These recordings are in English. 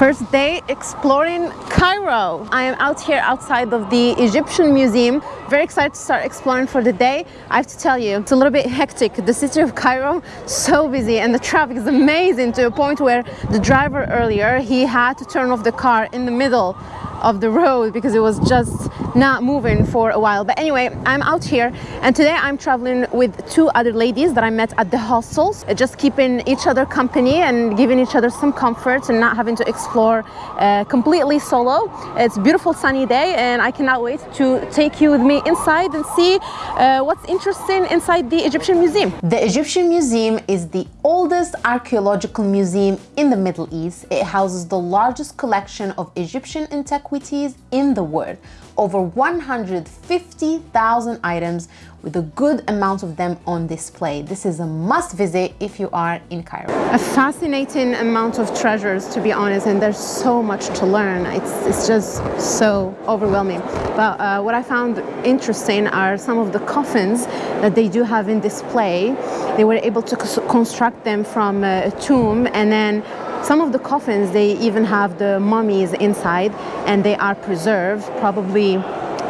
First day exploring Cairo. I am out here outside of the Egyptian Museum. Very excited to start exploring for the day. I have to tell you, it's a little bit hectic. The city of Cairo, so busy and the traffic is amazing to a point where the driver earlier, he had to turn off the car in the middle of the road because it was just not moving for a while. But anyway i'm out here and today i'm traveling with two other ladies that i met at the hostels just keeping each other company and giving each other some comfort and not having to explore uh, completely solo. It's beautiful sunny day and i cannot wait to take you with me inside and see uh, what's interesting inside the egyptian museum. The egyptian museum is the oldest archaeological museum in the middle east. It houses the largest collection of egyptian antiquities antiquities in the world, over 150,000 items with a good amount of them on display. This is a must visit if you are in Cairo. A fascinating amount of treasures to be honest and there's so much to learn. It's, it's just so overwhelming. But uh, what I found interesting are some of the coffins that they do have in display. They were able to construct them from a tomb and then some of the coffins, they even have the mummies inside and they are preserved, probably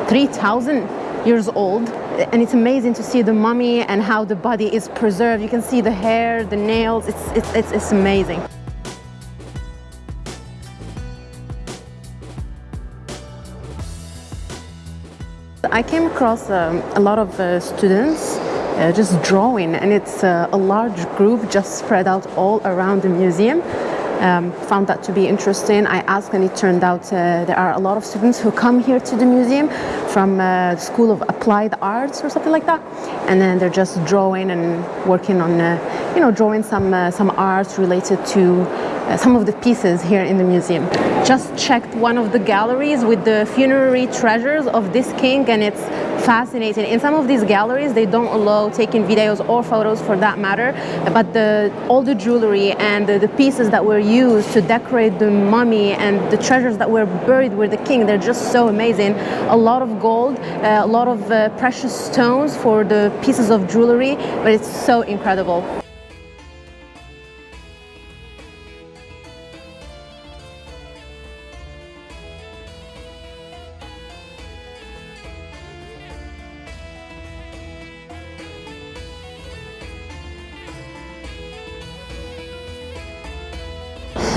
3,000 years old. And it's amazing to see the mummy and how the body is preserved. You can see the hair, the nails, it's, it's, it's, it's amazing. I came across um, a lot of uh, students uh, just drawing and it's uh, a large group just spread out all around the museum um, found that to be interesting. I asked and it turned out uh, there are a lot of students who come here to the museum from uh, School of Applied Arts or something like that. And then they're just drawing and working on, uh, you know, drawing some, uh, some art related to uh, some of the pieces here in the museum. Just checked one of the galleries with the funerary treasures of this king and it's fascinating. In some of these galleries, they don't allow taking videos or photos for that matter, but the, all the jewelry and the, the pieces that were used to decorate the mummy and the treasures that were buried with the king, they're just so amazing. A lot of gold, uh, a lot of uh, precious stones for the pieces of jewelry, but it's so incredible.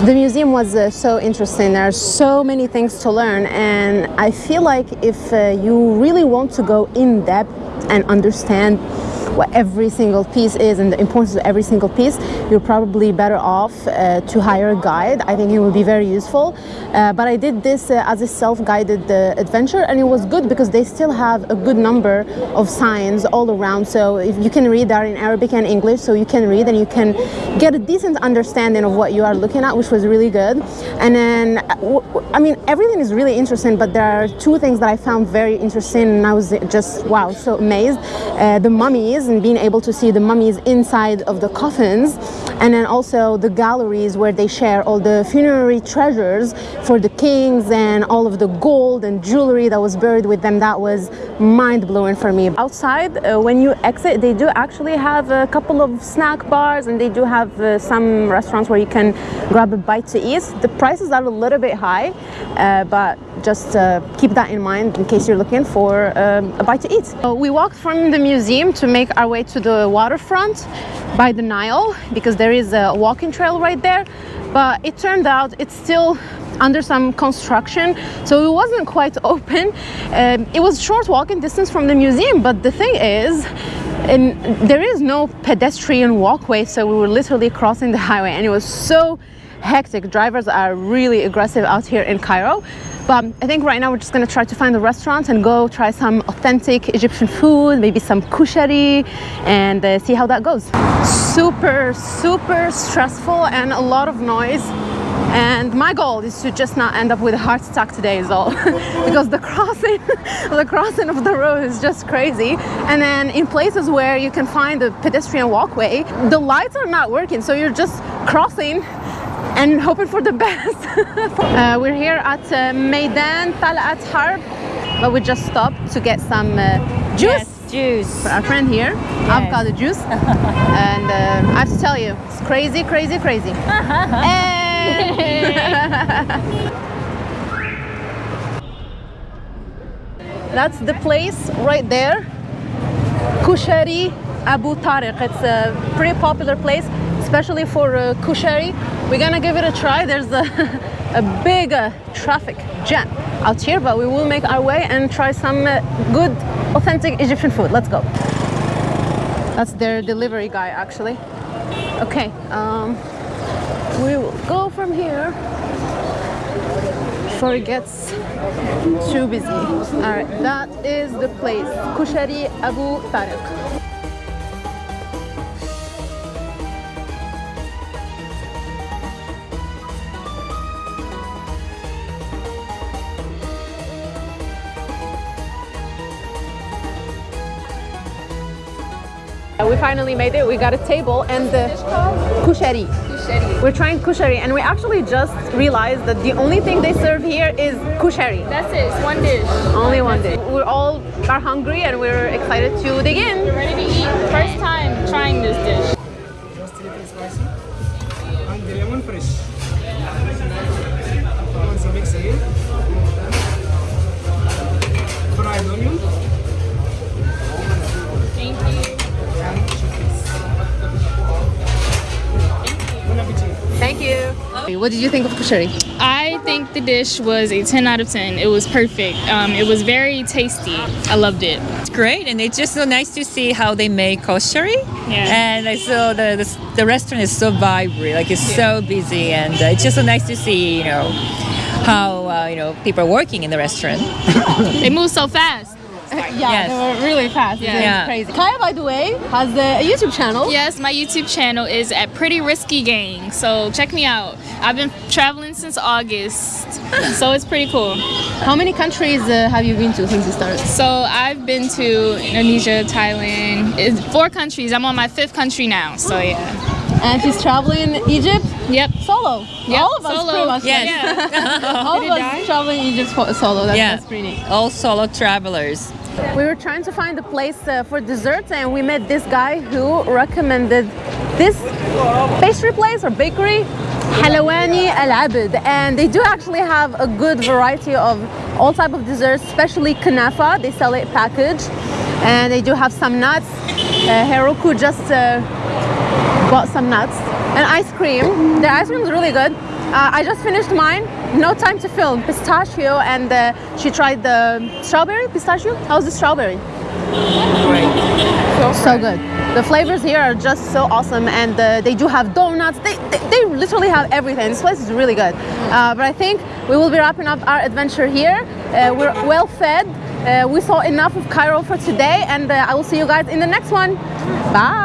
The museum was uh, so interesting. There are so many things to learn and I feel like if uh, you really want to go in depth and understand what every single piece is and the importance of every single piece, you're probably better off uh, to hire a guide. I think it would be very useful. Uh, but I did this uh, as a self-guided uh, adventure and it was good because they still have a good number of signs all around. So if you can read that in Arabic and English, so you can read and you can get a decent understanding of what you are looking at, which was really good. And then, uh, I mean, everything is really interesting, but there are two things that I found very interesting and I was just, wow, so amazed. Uh, the mummies and being able to see the mummies inside of the coffins and then also the galleries where they share all the funerary treasures for the kings and all of the gold and jewelry that was buried with them. That was mind-blowing for me. Outside uh, when you exit they do actually have a couple of snack bars and they do have uh, some restaurants where you can grab a bite to eat. The prices are a little bit high uh, but just uh, keep that in mind in case you're looking for um, a bite to eat. So we walked from the museum to make our way to the waterfront by the Nile because there is a walking trail right there. But it turned out it's still under some construction so it wasn't quite open. Um, it was short walking distance from the museum but the thing is and there is no pedestrian walkway so we were literally crossing the highway and it was so hectic. Drivers are really aggressive out here in Cairo but I think right now we're just gonna try to find a restaurant and go try some authentic Egyptian food, maybe some kushari and uh, see how that goes. Super, super stressful and a lot of noise. And my goal is to just not end up with a heart attack today is all. because the crossing, the crossing of the road is just crazy. And then in places where you can find a pedestrian walkway, the lights are not working. So you're just crossing and hoping for the best. uh, we're here at uh, Maidan Talat Harb, but we just stopped to get some uh, juice. Yes, juice. For our friend here, yes. avocado juice. and uh, I have to tell you, it's crazy, crazy, crazy. That's the place right there. Kushari Abu Tariq. It's a pretty popular place, especially for uh. We're gonna give it a try. There's a, a big uh, traffic jam out here, but we will make our way and try some uh, good, authentic Egyptian food. Let's go. That's their delivery guy, actually. Okay, um, we will go from here before it gets too busy. All right, that is the place, Kushari Abu Tariq. Uh, we finally made it. We got a table and the kushari. Kushari. We're trying kushari and we actually just realized that the only thing they serve here is kushari. That's it. It's one dish. Only one dish. We're all are hungry and we're excited to dig in. We're ready to eat. First time trying this dish. Just a little spicy. And the lemon fresh. Once you mix again. Fried onion you. What did you think of kushari? I think the dish was a 10 out of 10. It was perfect. Um, it was very tasty. I loved it. It's great, and it's just so nice to see how they make kushari. Yeah. And I saw the, the the restaurant is so vibrant, like it's so busy, and uh, it's just so nice to see, you know, how uh, you know people are working in the restaurant. They move so fast. Yeah, Yes. they were really fast. Yeah. It's Yeah. crazy. Kaya, by the way, has a YouTube channel. Yes, my YouTube channel is at Pretty Risky Gang. So check me out. I've been traveling since August. So it's pretty cool. How many countries uh, have you been to since you started? So I've been to Indonesia, Thailand, it's four countries. I'm on my fifth country now. So yeah. And she's traveling Egypt Yep. solo. Yep, All of us solo. pretty much. Yes. Yeah. All Did of us die? traveling Egypt solo. That's, Yeah. that's pretty neat. All solo travelers. We were trying to find a place uh, for dessert and we met this guy who recommended this pastry place or bakery, Halawani Al Abid. And they do actually have a good variety of all type of desserts, especially kanafa. They sell it packaged. And they do have some nuts. Uh, Hiroko just uh, bought some nuts and ice cream. The ice cream is really good. Uh, I just finished mine. No time to film. Pistachio and uh, she tried the strawberry pistachio. How's the strawberry? So good. The flavors here are just so awesome, and uh, they do have donuts. They, they, they literally have everything. This place is really good. Uh, but I think we will be wrapping up our adventure here. Uh, we're well fed. Uh, we saw enough of Cairo for today, and uh, I will see you guys in the next one. Bye.